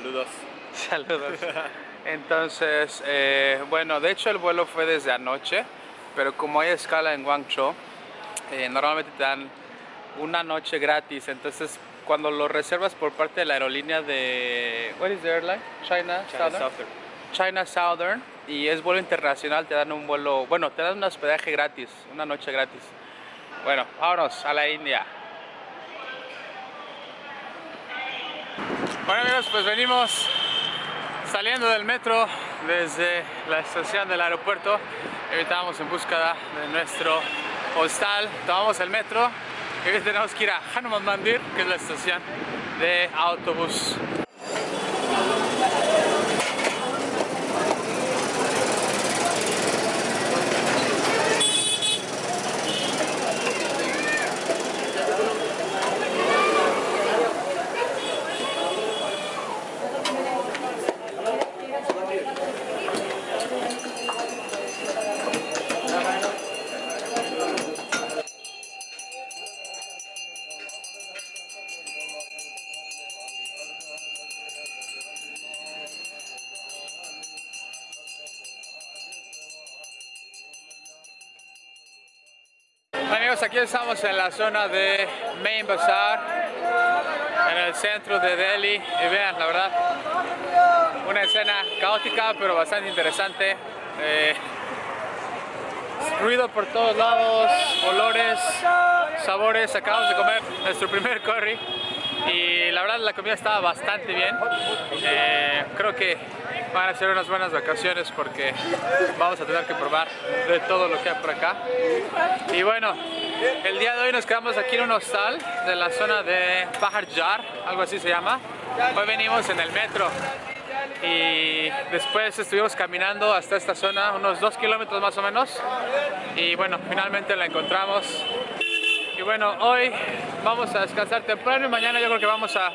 Saludos. Saludos. Entonces, eh, bueno, de hecho el vuelo fue desde anoche, pero como hay escala en Guangzhou, eh, normalmente te dan una noche gratis, entonces cuando lo reservas por parte de la aerolínea de... What is the airline? China, China Southern? Southern. China Southern y es vuelo internacional, te dan un vuelo, bueno, te dan un hospedaje gratis, una noche gratis. Bueno, vámonos a la India. Bueno amigos, pues venimos saliendo del metro desde la estación del aeropuerto. Estábamos en búsqueda de nuestro hostal, tomamos el metro y tenemos que ir a Hanuman Mandir, que es la estación de autobús. Amigos, aquí estamos en la zona de Main Bazaar, en el centro de Delhi. Y vean, la verdad, una escena caótica pero bastante interesante. Eh, ruido por todos lados, olores, sabores. Acabamos de comer nuestro primer curry y la verdad la comida estaba bastante bien. Eh, creo que van a ser unas buenas vacaciones porque vamos a tener que probar de todo lo que hay por acá. Y bueno, el día de hoy nos quedamos aquí en un hostal de la zona de Bahar Jar, algo así se llama. Hoy venimos en el metro y después estuvimos caminando hasta esta zona, unos dos kilómetros más o menos. Y bueno, finalmente la encontramos. Y bueno, hoy vamos a descansar temprano y mañana yo creo que vamos a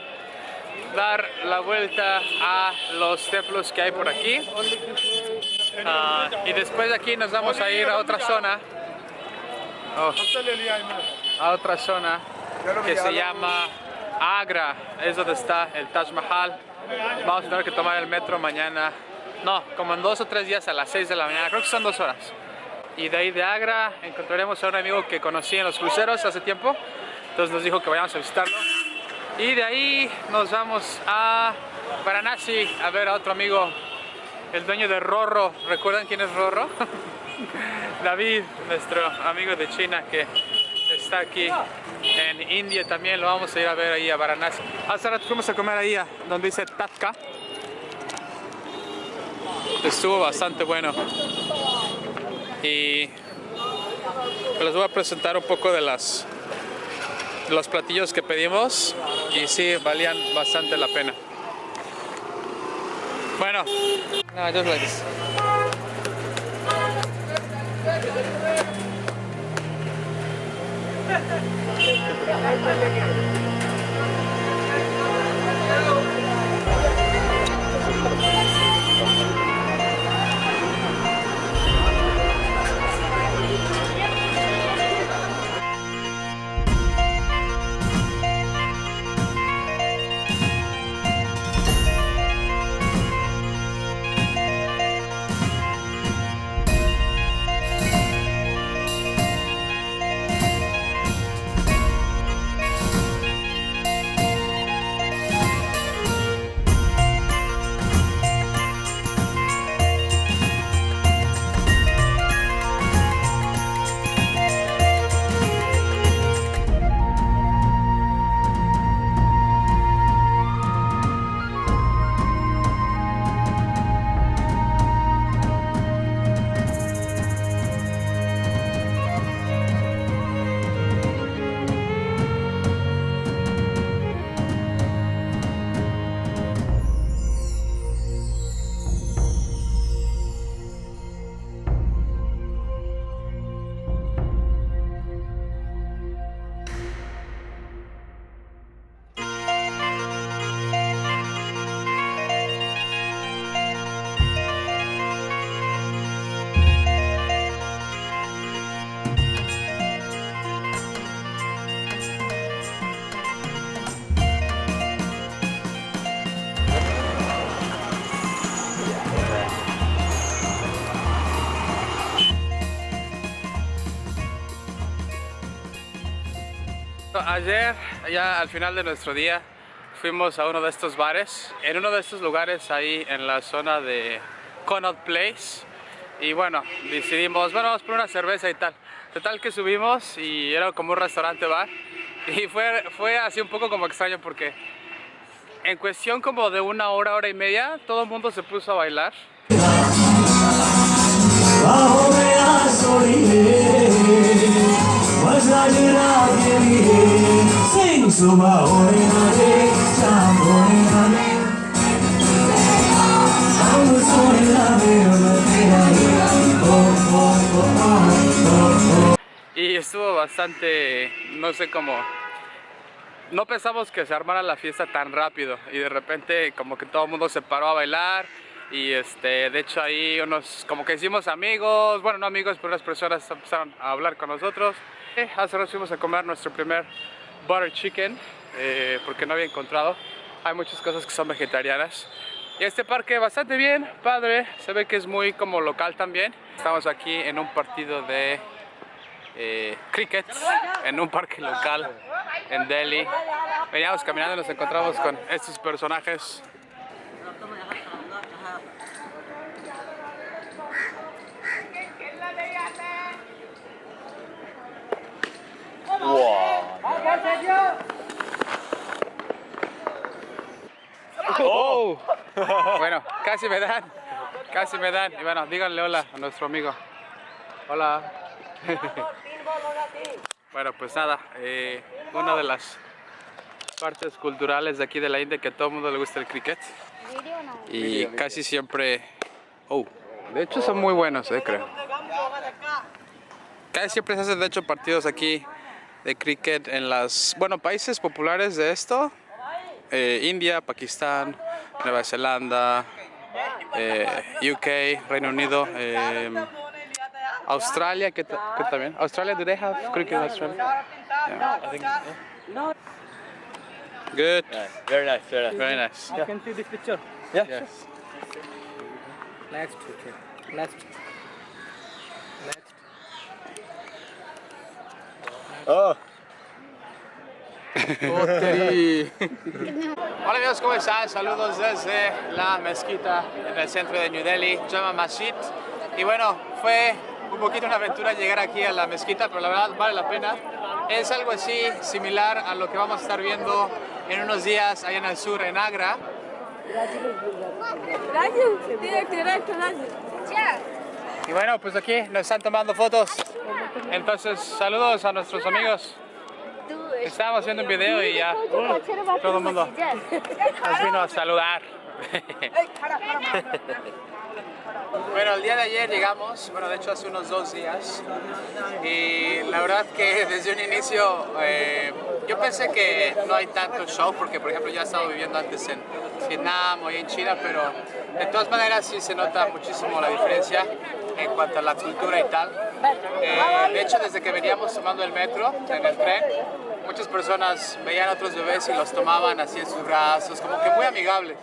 dar la vuelta a los templos que hay por aquí. Ah, y después de aquí nos vamos a ir a otra zona. Oh, a otra zona que se llama Agra, es donde está el Taj Mahal. Vamos a tener que tomar el metro mañana, no, como en dos o tres días a las 6 de la mañana, creo que son dos horas. Y de ahí de Agra encontraremos a un amigo que conocí en los cruceros hace tiempo, entonces nos dijo que vayamos a visitarlo. Y de ahí nos vamos a Varanasi a ver a otro amigo, el dueño de Rorro. ¿Recuerdan quién es Rorro? David, nuestro amigo de China que está aquí en India también. Lo vamos a ir a ver ahí a Varanasi. Hace rato fuimos a comer ahí donde dice Tatka. Estuvo bastante bueno. Y les voy a presentar un poco de las los platillos que pedimos y sí, valían bastante la pena. Bueno. Ayer, ya al final de nuestro día, fuimos a uno de estos bares, en uno de estos lugares ahí en la zona de Connaught Place. Y bueno, decidimos, bueno, vamos por una cerveza y tal. Total que subimos y era como un restaurante bar. Y fue, fue así un poco como extraño porque en cuestión como de una hora, hora y media, todo el mundo se puso a bailar. Y estuvo bastante, no sé cómo, no pensamos que se armara la fiesta tan rápido y de repente como que todo el mundo se paró a bailar y este, de hecho ahí unos, como que hicimos amigos, bueno no amigos, pero unas personas empezaron a hablar con nosotros. Eh, hace rato fuimos a comer nuestro primer butter chicken eh, porque no había encontrado, hay muchas cosas que son vegetarianas. Y este parque bastante bien, padre, se ve que es muy como local también. Estamos aquí en un partido de eh, cricket en un parque local en Delhi. Veníamos caminando y nos encontramos con estos personajes. Oh. Bueno, casi me dan, casi me dan. Y bueno, díganle hola a nuestro amigo. Hola. Bueno, pues nada, eh, una de las partes culturales de aquí de la India que a todo el mundo le gusta el cricket. Y casi siempre... Oh, de hecho son muy buenos, eh, creo. Casi siempre se hacen de hecho partidos aquí de cricket en las, bueno, países populares de esto. Eh, India, Pakistán, Nueva Zelanda, UK, Reino Unido. Australia, que, que también. Australia, do they have cricket in Australia? Yeah, I think. Yeah. Good. Yeah, very nice, very nice. Very nice. I can see this picture. Yeah. Yes. Next, okay. Next. Next. Oh, Hola amigos, ¿cómo están? Saludos desde la mezquita en el centro de New Delhi, Jama Masjid. Y bueno, fue un poquito una aventura llegar aquí a la mezquita, pero la verdad vale la pena. Es algo así similar a lo que vamos a estar viendo en unos días allá en el sur, en Agra. Y bueno, pues aquí nos están tomando fotos. Entonces, saludos a nuestros amigos. Estábamos haciendo un video y ya todo el mundo nos vino a saludar. Bueno, el día de ayer llegamos, bueno, de hecho hace unos dos días, y la verdad que desde un inicio eh, yo pensé que no hay tanto show, porque por ejemplo ya he estado viviendo antes en Vietnam o en China, pero de todas maneras sí se nota muchísimo la diferencia en cuanto a la cultura y tal. Eh, de hecho, desde que veníamos tomando el metro, en el tren, muchas personas veían a otros bebés y los tomaban así en sus brazos, como que muy amigables.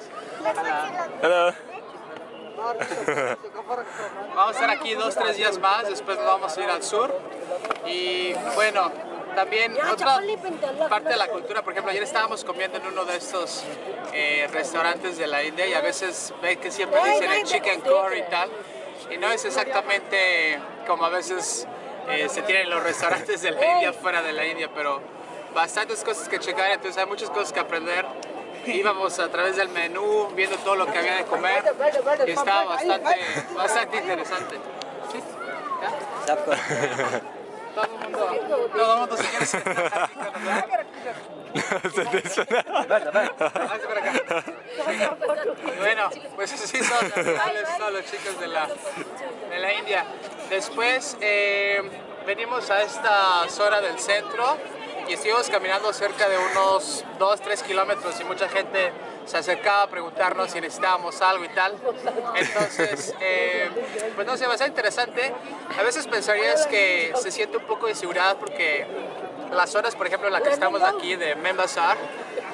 hello. Vamos a estar aquí dos, tres días más, después nos vamos a ir al sur. Y bueno, también otra parte de la cultura, por ejemplo, ayer estábamos comiendo en uno de estos eh, restaurantes de la India y a veces ve que siempre dicen el chicken curry y tal. Y no es exactamente como a veces eh, se tienen los restaurantes de la India fuera de la India, pero bastantes cosas que checar, entonces hay muchas cosas que aprender. Íbamos a través del menú viendo todo lo que había de comer y estaba bastante, bastante interesante. ¿Sí? Todo el mundo, todo el mundo se quiere sentar. Bueno, pues así son, son los chicos de la, de la India. Después eh, venimos a esta zona del centro y estuvimos caminando cerca de unos 2-3 kilómetros y mucha gente se acercaba a preguntarnos si necesitábamos algo y tal. Entonces, eh, pues no sé, va a ser interesante. A veces pensarías que se siente un poco de inseguridad porque las zonas, por ejemplo, en la que estamos aquí de Membasar,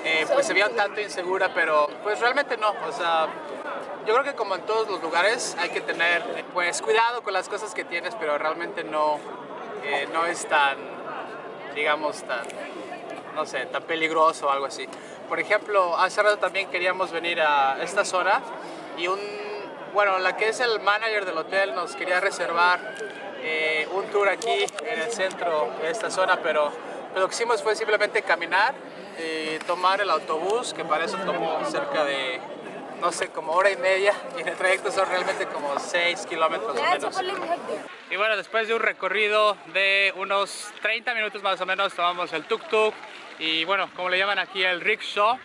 eh, pues se veía un tanto insegura, pero pues realmente no. O sea, yo creo que como en todos los lugares hay que tener pues cuidado con las cosas que tienes, pero realmente no, eh, no es tan, digamos, tan no sé, tan peligroso o algo así. Por ejemplo, hace rato también queríamos venir a esta zona y un, bueno, la que es el manager del hotel nos quería reservar eh, un tour aquí en el centro de esta zona, pero lo que hicimos fue simplemente caminar y tomar el autobús, que para eso tomó cerca de, no sé, como hora y media, y el trayecto son realmente como 6 kilómetros o menos. Y bueno, después de un recorrido de unos 30 minutos más o menos, tomamos el tuk-tuk y bueno, como le llaman aquí, el rickshaw.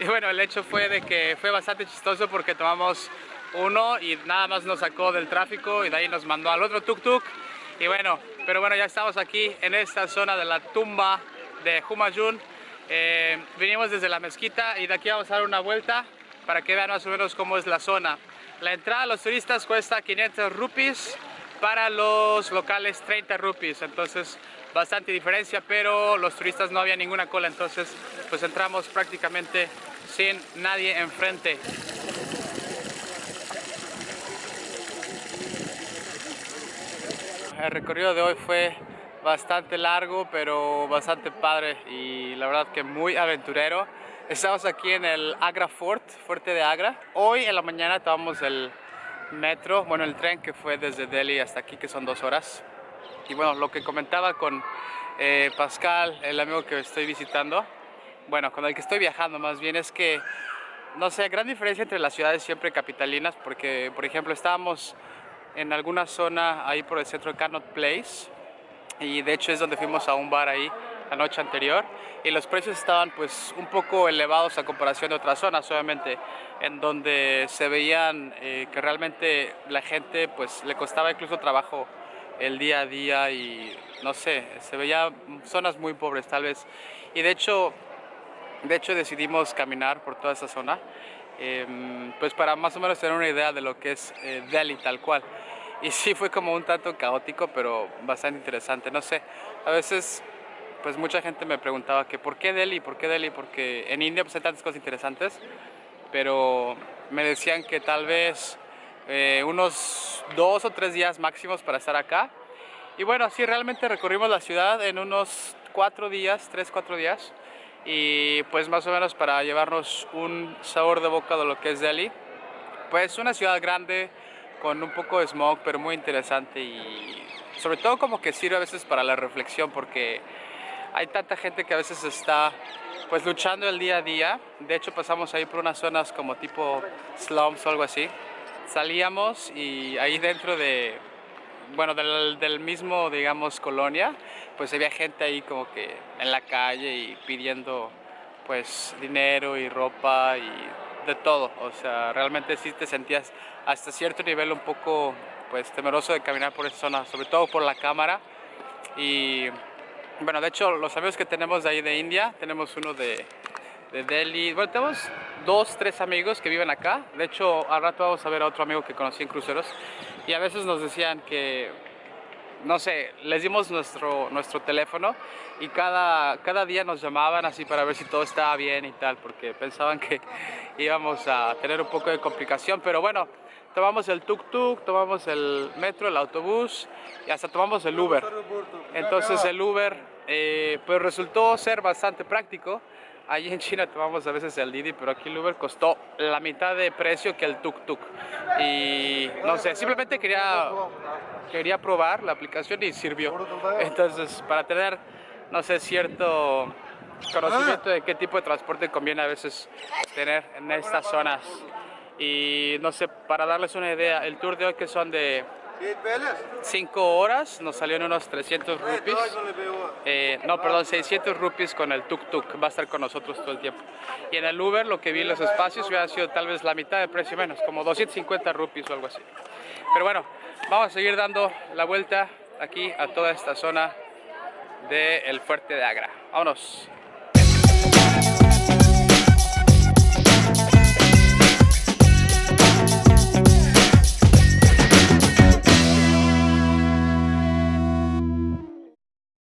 Y bueno, el hecho fue de que fue bastante chistoso porque tomamos uno y nada más nos sacó del tráfico y de ahí nos mandó al otro tuk-tuk. Y bueno, pero bueno, ya estamos aquí en esta zona de la tumba de Humayun. Eh, vinimos desde la mezquita y de aquí vamos a dar una vuelta para que vean más o menos cómo es la zona. La entrada a los turistas cuesta 500 rupees, para los locales 30 rupees, entonces bastante diferencia, pero los turistas no había ninguna cola, entonces pues entramos prácticamente sin nadie enfrente. El recorrido de hoy fue bastante largo, pero bastante padre y la verdad que muy aventurero. Estamos aquí en el Agra Fort, Fuerte de Agra. Hoy en la mañana tomamos el metro, bueno el tren que fue desde Delhi hasta aquí que son dos horas. Y bueno, lo que comentaba con eh, Pascal, el amigo que estoy visitando, bueno, con el que estoy viajando más bien es que, no sé, gran diferencia entre las ciudades siempre capitalinas, porque por ejemplo estábamos en alguna zona ahí por el centro de Carnot Place, y de hecho es donde fuimos a un bar ahí la noche anterior y los precios estaban pues un poco elevados a comparación de otras zonas obviamente en donde se veían eh, que realmente la gente pues le costaba incluso trabajo el día a día y no sé, se veía zonas muy pobres tal vez y de hecho, de hecho decidimos caminar por toda esa zona em, pues para más o menos tener una idea de lo que es eh, Delhi tal cual y sí fue como un tanto caótico, pero bastante interesante. No sé, a veces pues mucha gente me preguntaba que ¿por qué Delhi? ¿Por qué Delhi? Porque en India pues hay tantas cosas interesantes, pero me decían que tal vez eh, unos dos o tres días máximos para estar acá. Y bueno, sí, realmente recorrimos la ciudad en unos cuatro días, tres, cuatro días. Y pues más o menos para llevarnos un sabor de boca de lo que es Delhi. Pues una ciudad grande, con un poco de smog, pero muy interesante y sobre todo como que sirve a veces para la reflexión porque hay tanta gente que a veces está pues luchando el día a día. De hecho pasamos ahí por unas zonas como tipo slums o algo así. Salíamos y ahí dentro de, bueno, del, mismo, digamos, colonia, pues había gente ahí como que en la calle y pidiendo pues dinero y ropa y de todo, o sea, realmente sí te sentías hasta cierto nivel un poco pues temeroso de caminar por esa zona, sobre todo por la cámara. Y bueno, de hecho los amigos que tenemos de ahí de India, tenemos uno de, de Delhi, bueno, tenemos dos, tres amigos que viven acá, de hecho al rato vamos a ver a otro amigo que conocí en cruceros. Y a veces nos decían que no sé, les dimos nuestro, nuestro teléfono y cada, cada día nos llamaban así para ver si todo estaba bien y tal, porque pensaban que íbamos a tener un poco de complicación, pero bueno, tomamos el tuk-tuk, tomamos el metro, el autobús y hasta tomamos el Uber. Entonces el Uber eh, pues resultó ser bastante práctico. Allí en China tomamos a veces el Didi, pero aquí el Uber costó la mitad de precio que el tuk-tuk. Y no sé, simplemente quería, quería probar la aplicación y sirvió. Entonces, para tener, no sé, cierto conocimiento de qué tipo de transporte conviene a veces tener en estas zonas. Y no sé, para darles una idea, el tour de hoy que son de 5 horas, nos salió en unos 300 rupees. Eh, no, perdón, 600 rupees con el tuk-tuk, va a estar con nosotros todo el tiempo. Y en el Uber, lo que vi en los espacios, hubiera sido tal vez la mitad de precio menos, como 250 rupees o algo así. Pero bueno, vamos a seguir dando la vuelta aquí a toda esta zona del fuerte de Agra. Vámonos.